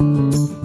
you